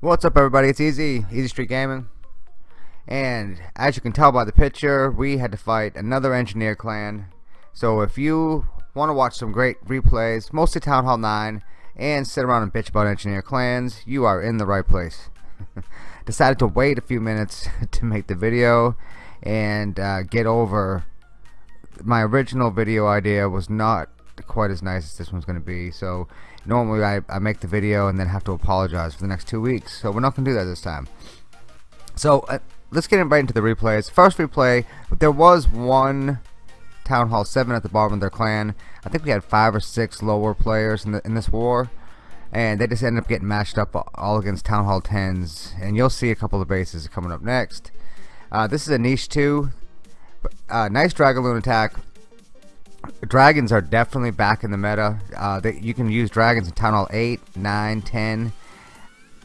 What's up everybody, it's Easy, Easy Street Gaming. And as you can tell by the picture, we had to fight another engineer clan. So if you want to watch some great replays, mostly Town Hall 9, and sit around and bitch about engineer clans, you are in the right place. Decided to wait a few minutes to make the video and uh, get over. My original video idea was not quite as nice as this one's going to be so normally I, I make the video and then have to apologize for the next two weeks so we're not going to do that this time. So uh, let's get right into the replays. First replay there was one Town Hall 7 at the bottom of their clan. I think we had five or six lower players in, the, in this war and they just ended up getting matched up all against Town Hall 10s and you'll see a couple of bases coming up next. Uh, this is a niche 2 uh, nice Dragaloon attack. Dragons are definitely back in the meta. Uh, you can use dragons in Town Hall 8 9 10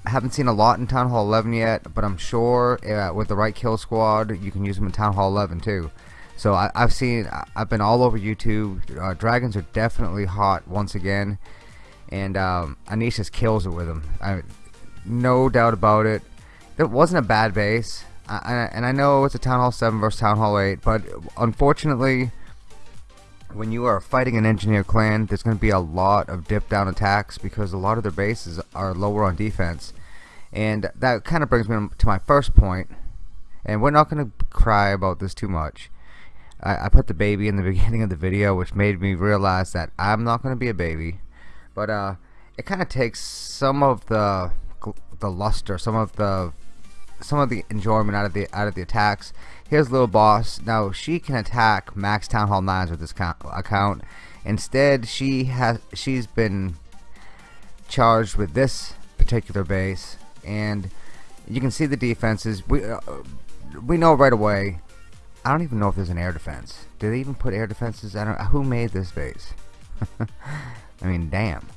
I haven't seen a lot in Town Hall 11 yet but I'm sure uh, with the right kill squad you can use them in Town Hall 11 too so I, have seen I've been all over YouTube. Uh, dragons are definitely hot once again. And um, kills it with them. I, no doubt about it. It wasn't a bad base. I, and I know it's a Town Hall 7 versus Town Hall 8 but unfortunately when you are fighting an engineer clan there's going to be a lot of dip down attacks because a lot of their bases are lower on defense. And that kind of brings me to my first point and we're not going to cry about this too much I, I put the baby in the beginning of the video which made me realize that I'm not going to be a baby but uh, it kind of takes some of the the luster some of the some of the enjoyment out of the out of the attacks Here's Little Boss. Now she can attack Max Town Hall 9s with this account. Instead, she has she's been charged with this particular base, and you can see the defenses. We uh, we know right away. I don't even know if there's an air defense. Did they even put air defenses? I don't. Who made this base? I mean, damn.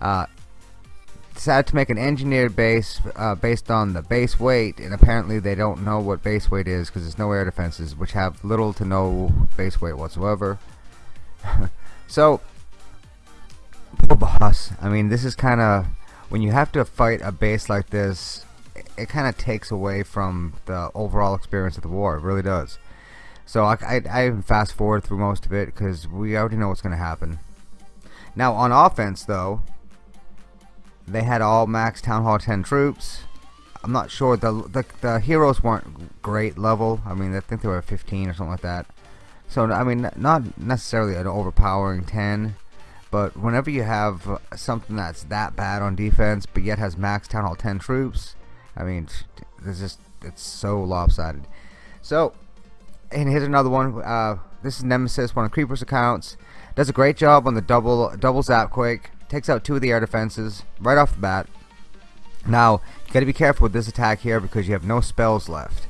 Uh, decided to make an engineered base uh, based on the base weight and apparently they don't know what base weight is because there's no air defenses which have little to no base weight whatsoever so poor boss I mean this is kinda when you have to fight a base like this it kinda takes away from the overall experience of the war it really does so I, I, I fast forward through most of it because we already know what's gonna happen now on offense though they had all max Town Hall 10 troops. I'm not sure. The, the, the heroes weren't great level. I mean, I think they were 15 or something like that. So, I mean, not necessarily an overpowering 10. But whenever you have uh, something that's that bad on defense, but yet has max Town Hall 10 troops, I mean, it's just, it's so lopsided. So, and here's another one. Uh, this is Nemesis, one of Creeper's accounts. Does a great job on the double double zap quake takes out two of the air defenses right off the bat. Now, you got to be careful with this attack here because you have no spells left.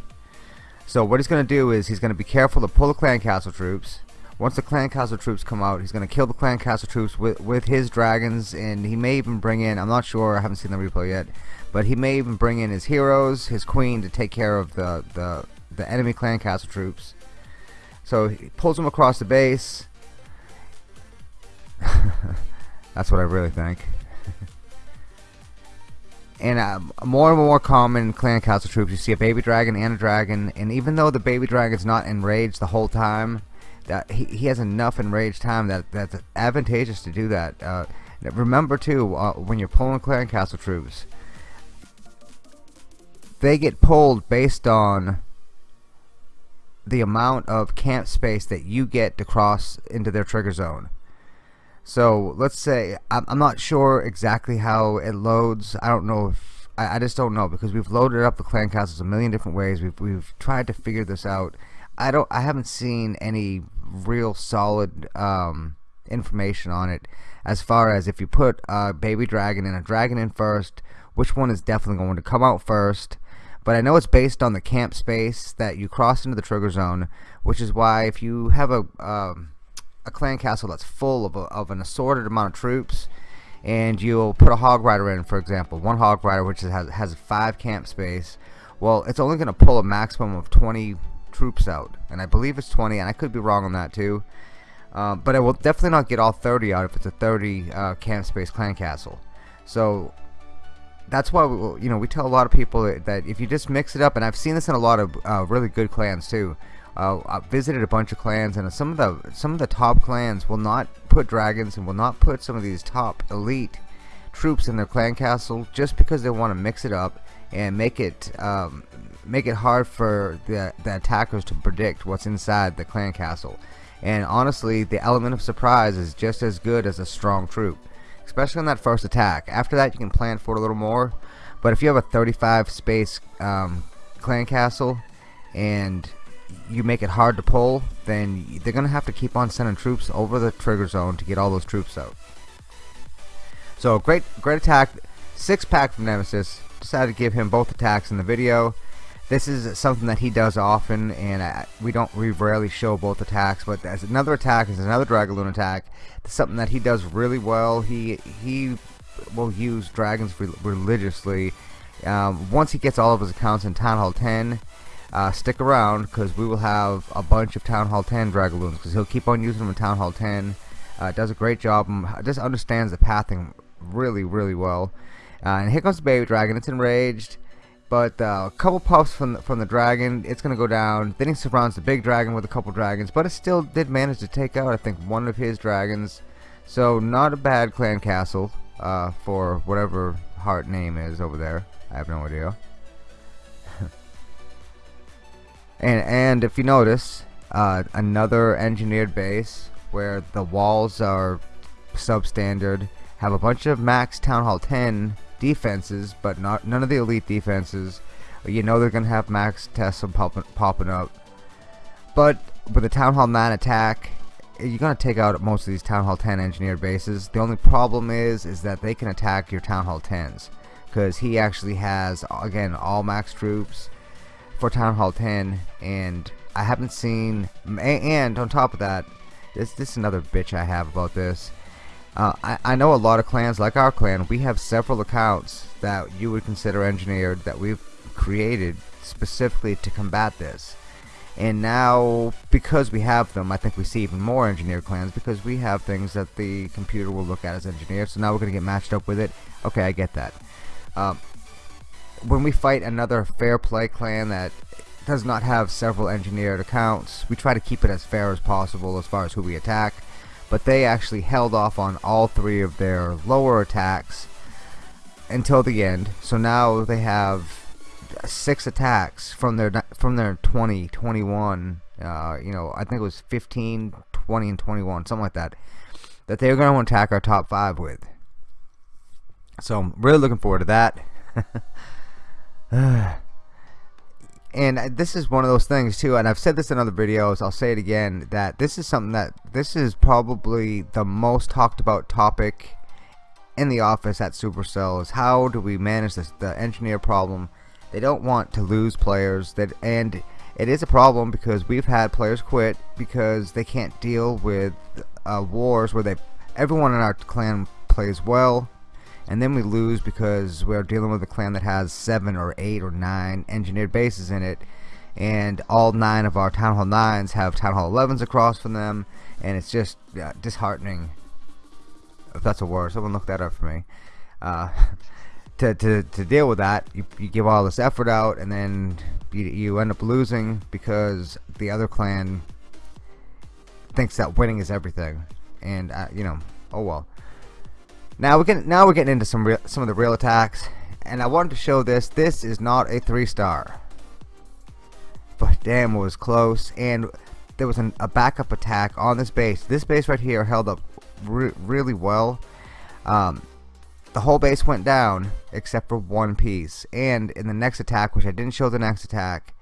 So what he's going to do is he's going to be careful to pull the clan castle troops. Once the clan castle troops come out, he's going to kill the clan castle troops with, with his dragons and he may even bring in, I'm not sure, I haven't seen the replay yet, but he may even bring in his heroes, his queen to take care of the, the, the enemy clan castle troops. So he pulls them across the base. That's what I really think. and uh, more and more common clan castle troops, you see a baby dragon and a dragon, and even though the baby dragon's not enraged the whole time, that he, he has enough enraged time that that's advantageous to do that. Uh, remember too, uh, when you're pulling clan castle troops, they get pulled based on the amount of camp space that you get to cross into their trigger zone. So let's say I'm, not sure exactly how it loads. I don't know if I, I just don't know because we've loaded up the clan castles a million different ways. We've we've tried to figure this out. I don't. I haven't seen any real solid um, information on it as far as if you put a baby dragon and a dragon in first, which one is definitely going to come out first. But I know it's based on the camp space that you cross into the trigger zone, which is why if you have a um, a clan castle that's full of, a, of an assorted amount of troops and you'll put a hog rider in for example one hog rider which has, has five camp space well it's only going to pull a maximum of 20 troops out and I believe it's 20 and I could be wrong on that too uh, but it will definitely not get all 30 out if it's a 30 uh, camp space clan castle. So that's why we, you know we tell a lot of people that, if you just mix it up and I've seen this in a lot of uh, really good clans too. Uh, I've visited a bunch of clans and some of the some of the top clans will not put dragons and will not put some of these top elite troops in their clan castle just because they want to mix it up and make it um, make it hard for the, the attackers to predict what's inside the clan castle. And honestly the element of surprise is just as good as a strong troop especially on that first attack after that you can plan for it a little more but if you have a 35 space um, clan castle and you make it hard to pull, then they're going to have to keep on sending troops over the trigger zone to get all those troops out. So great, great attack, six pack from Nemesis. Decided to give him both attacks in the video. This is something that he does often, and uh, we don't we rarely show both attacks. But as another attack is another Dragaloon attack. It's something that he does really well. He he will use dragons religiously. Um, once he gets all of his accounts in Town Hall 10, uh, stick around because we will have a bunch of Town Hall 10 Dragaloons because he'll keep on using them in Town Hall 10 uh, does a great job and just understands the pathing really really well uh, and here comes the baby dragon it's enraged but uh, a couple puffs from the, from the dragon it's gonna go down. Then he surrounds the big dragon with a couple dragons but it still did manage to take out I think one of his dragons. So not a bad clan castle uh, for whatever heart name is over there. I have no idea. And and if you notice uh, another engineered base where the walls are substandard have a bunch of max town hall 10 defenses but not none of the elite defenses. You know they're gonna have max Teslas popping, popping up. But with the town hall 9 attack you're gonna take out most of these town hall 10 engineered bases. The only problem is is that they can attack your town hall 10s because he actually has again all max troops for Town Hall 10 and I haven't seen and on top of that this this is another bitch I have about this uh, I, I know a lot of clans like our clan. We have several accounts that you would consider engineered that we've created specifically to combat this. And now because we have them I think we see even more engineered clans because we have things that the computer will look at as engineered so now we're gonna get matched up with it. Okay I get that. Um, when we fight another fair play clan that does not have several engineered accounts, we try to keep it as fair as possible as far as who we attack. But they actually held off on all three of their lower attacks until the end. So now they have six attacks from their from their 20, 21, uh, you know, I think it was 15, 20, and 21, something like that, that they're going to attack our top five with. So I'm really looking forward to that. and this is one of those things too and I've said this in other videos I'll say it again that this is something that this is probably the most talked about topic in the office at Supercell is how do we manage this the engineer problem? They don't want to lose players that and it is a problem because we've had players quit because they can't deal with uh, wars where they everyone in our clan plays well and then we lose because we're dealing with a clan that has seven or eight or nine engineered bases in it. And all nine of our Town Hall 9s have Town Hall 11s across from them. And it's just disheartening. If that's a word someone look that up for me. Uh, to, to, to deal with that you, you give all this effort out and then you, you end up losing because the other clan thinks that winning is everything. And uh, you know oh well now we're getting now we're getting into some real, some of the real attacks, and I wanted to show this. This is not a three star, but damn, it was close. And there was an, a backup attack on this base. This base right here held up re really well. Um, the whole base went down except for one piece. And in the next attack, which I didn't show the next attack,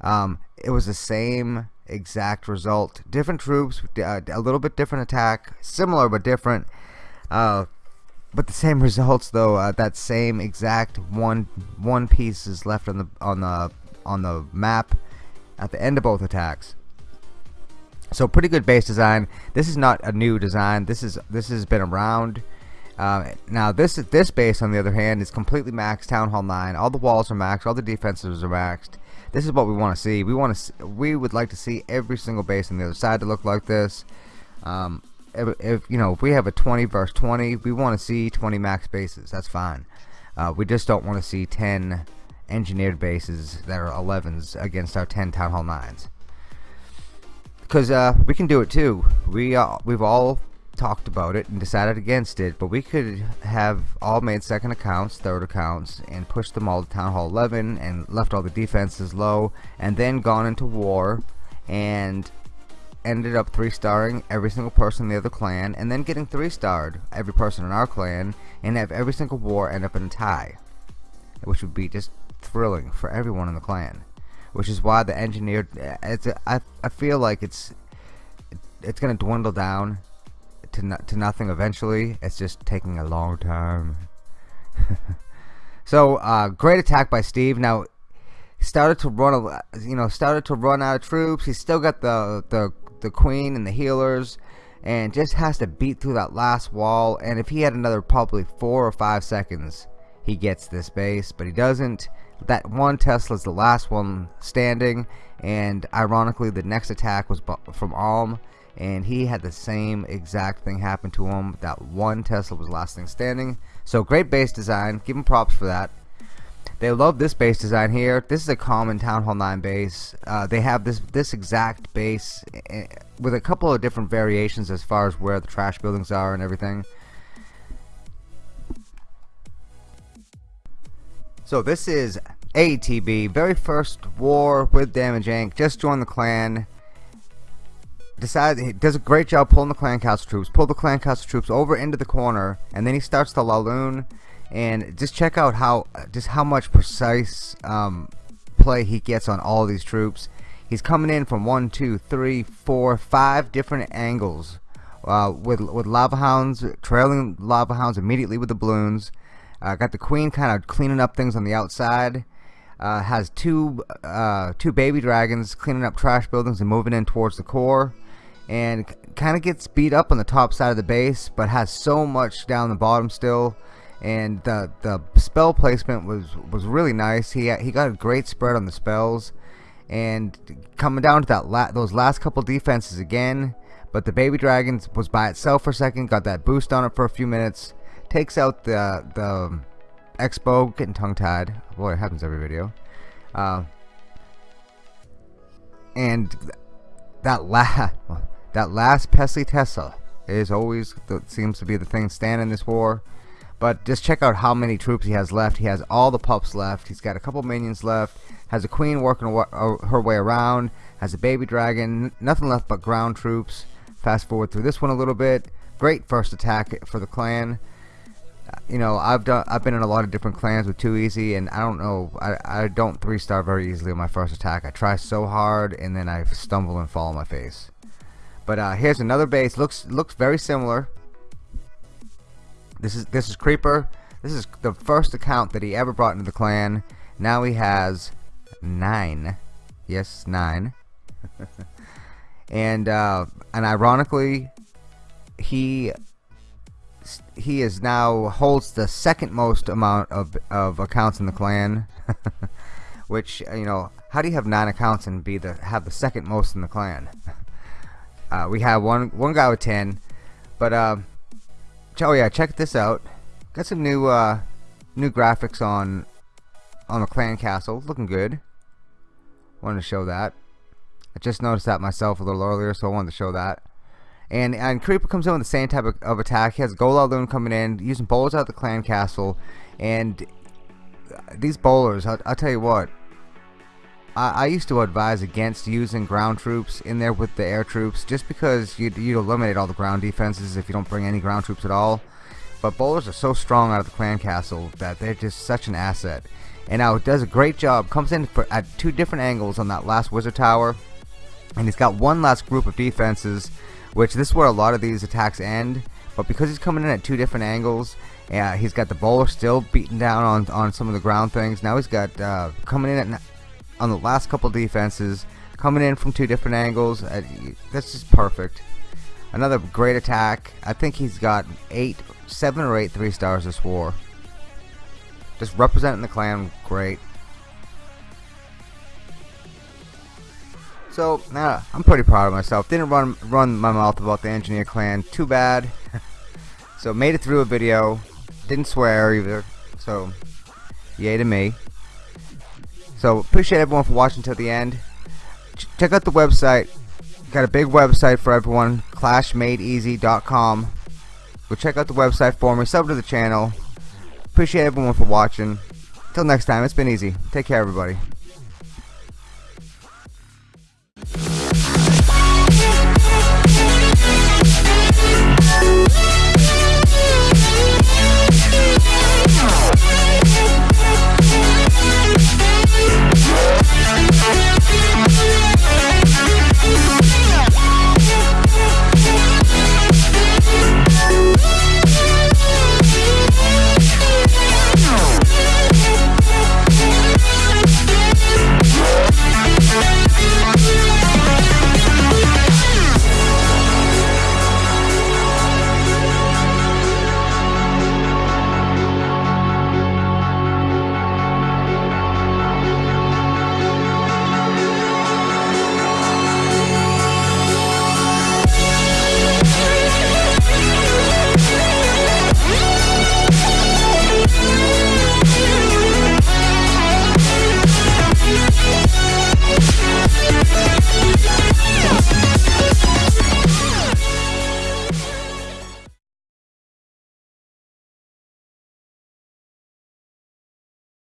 um, it was the same exact result. Different troops, uh, a little bit different attack, similar but different. Uh, but the same results though uh, that same exact one one piece is left on the on the on the map at the end of both attacks so pretty good base design this is not a new design this is this has been around Uh, now this this base on the other hand is completely maxed Town Hall 9. All the walls are maxed, all the defenses are maxed. This is what we want to see. We want to we would like to see every single base on the other side to look like this. Um, if, you know if we have a 20 versus 20, we want to see 20 max bases. That's fine. Uh, we just don't want to see 10 engineered bases that are 11s against our 10 Town Hall 9s. Because uh, we can do it too. We uh, we've all talked about it and decided against it, but we could have all made second accounts, third accounts, and pushed them all to Town Hall 11 and left all the defenses low, and then gone into war and ended up three-starring every single person in the other clan, and then getting three-starred every person in our clan, and have every single war end up in a tie, which would be just thrilling for everyone in the clan. Which is why the engineered, it's a, I, I feel like it's it's gonna dwindle down to, no, to nothing eventually. It's just taking a long time. so, uh, great attack by Steve. Now, started to run, you know, started to run out of troops. He's still got the the the queen and the healers, and just has to beat through that last wall. And if he had another probably four or five seconds, he gets this base, but he doesn't. That one Tesla is the last one standing, and ironically, the next attack was from Alm and he had the same exact thing happen to him that one Tesla was last thing standing so great base design give him props for that they love this base design here. This is a common Town Hall 9 base uh, they have this this exact base eh, with a couple of different variations as far as where the trash buildings are and everything. So this is ATB very first war with Damage Inc just joined the clan decides he does a great job pulling the clan castle troops pull the clan castle troops over into the corner and then he starts the Laloon and just check out how just how much precise um, play he gets on all these troops. He's coming in from one two three four five different angles uh, with with lava hounds trailing lava hounds immediately with the balloons. Uh, got the queen kind of cleaning up things on the outside. Uh, has two uh, two baby dragons cleaning up trash buildings and moving in towards the core. And kind of gets beat up on the top side of the base but has so much down the bottom still and the the spell placement was was really nice. He he got a great spread on the spells and coming down to that la those last couple defenses again but the baby dragons was by itself for a second got that boost on it for a few minutes takes out the the expo getting tongue-tied. Boy it happens every video. Uh, and that la that last Pesky Tesla is always the, seems to be the thing standing this war. But just check out how many troops he has left. He has all the pups left. He's got a couple minions left. Has a queen working uh, her way around. Has a baby dragon. Nothing left but ground troops. Fast forward through this one a little bit. Great first attack for the clan. Uh, you know, I've done. I've been in a lot of different clans with Too Easy, and I don't know. I I don't three star very easily on my first attack. I try so hard, and then I stumble and fall on my face. But uh, here's another base. Looks looks very similar. This is this is Creeper. This is the first account that he ever brought into the clan. Now he has nine. Yes, nine. and uh, and ironically, he he is now holds the second most amount of of accounts in the clan. Which you know, how do you have nine accounts and be the have the second most in the clan? Uh, we have one one guy with 10. But uh, oh yeah, check this out. Got some new uh, new graphics on on the clan castle, looking good. Wanted to show that. I just noticed that myself a little earlier, so I wanted to show that. And and Creeper comes in with the same type of, of attack. He has GoLaLoon coming in, using bowlers out the clan castle, and these bowlers, I'll, I'll tell you what, I, I used to advise against using ground troops in there with the air troops just because you'd, you'd eliminate all the ground defenses if you don't bring any ground troops at all. But bowlers are so strong out of the clan castle that they're just such an asset. And now it does a great job. Comes in for, at two different angles on that last wizard tower. And he's got one last group of defenses, which this is where a lot of these attacks end. But because he's coming in at two different angles, he's got the bowler still beating down on, on some of the ground things. Now he's got uh, coming in at on the last couple defenses coming in from two different angles uh, that's just perfect Another great attack. I think he's got eight, seven or eight three stars this war. Just representing the clan, great. So, uh, I'm pretty proud of myself. Didn't run run my mouth about the engineer clan. Too bad. so made it through a video. Didn't swear either. So, yay to me. So appreciate everyone for watching till the end. Ch check out the website. Got a big website for everyone. ClashMadeEasy.com. Go check out the website for me. Sub to the channel. Appreciate everyone for watching. Till next time, it's been easy. Take care, everybody.